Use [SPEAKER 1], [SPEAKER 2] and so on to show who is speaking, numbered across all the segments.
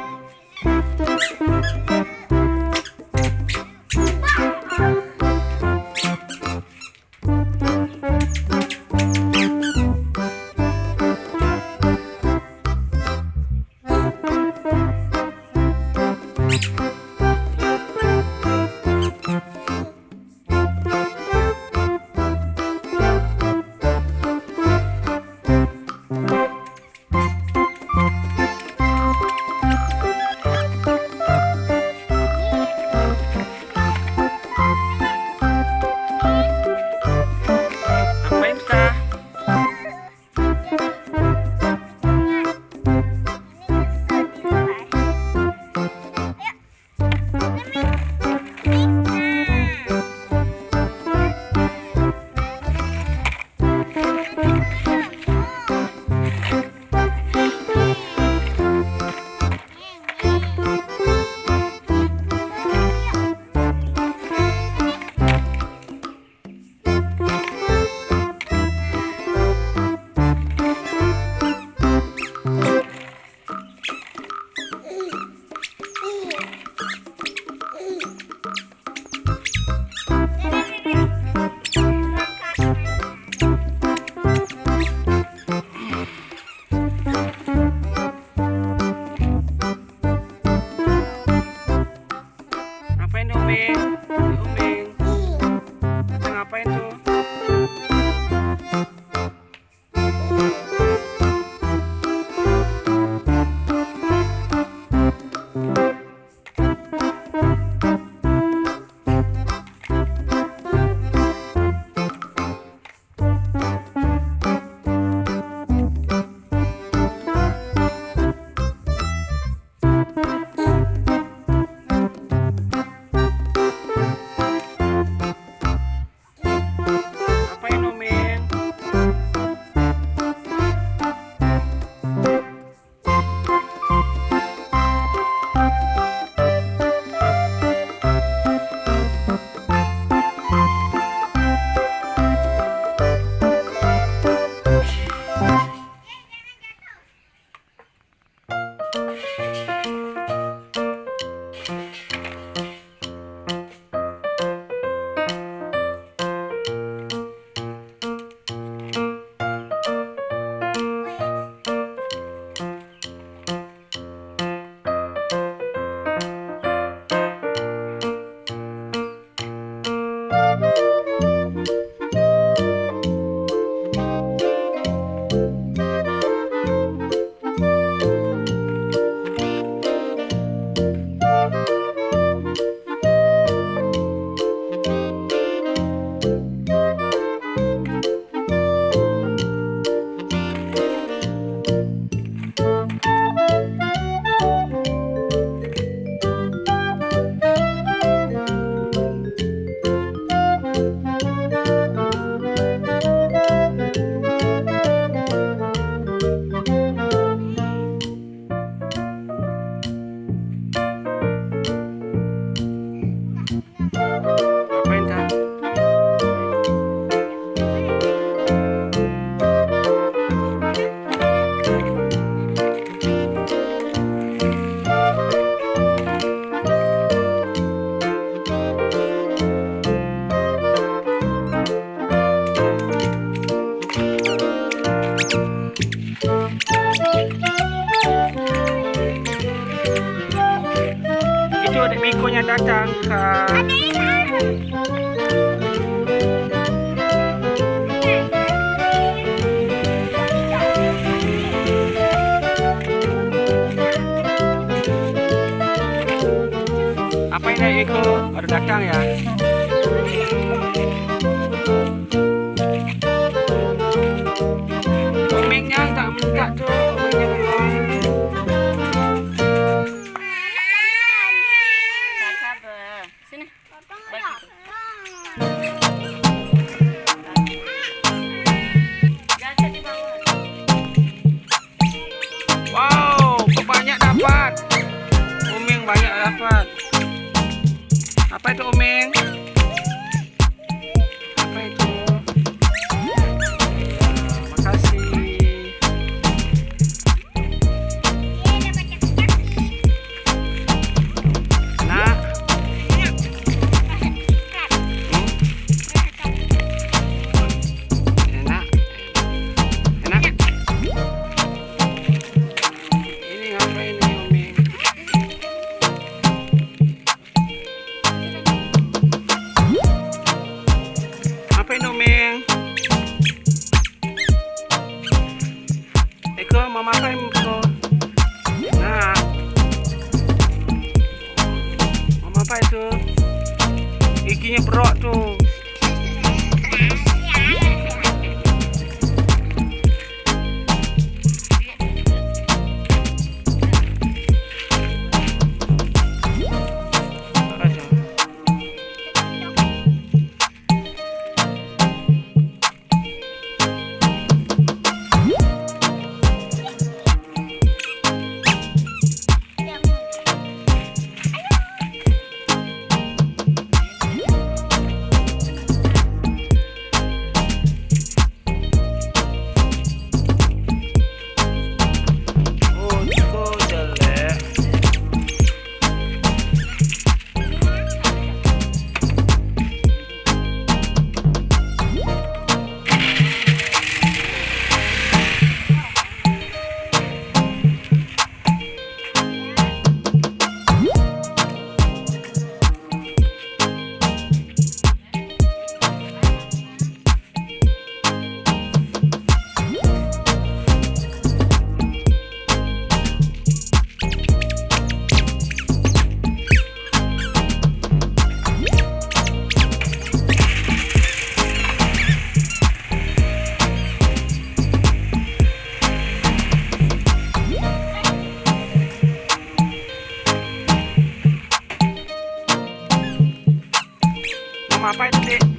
[SPEAKER 1] Bye. Iko? Baru datang ya?
[SPEAKER 2] Rock tu. fight
[SPEAKER 1] it.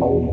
[SPEAKER 1] Besok.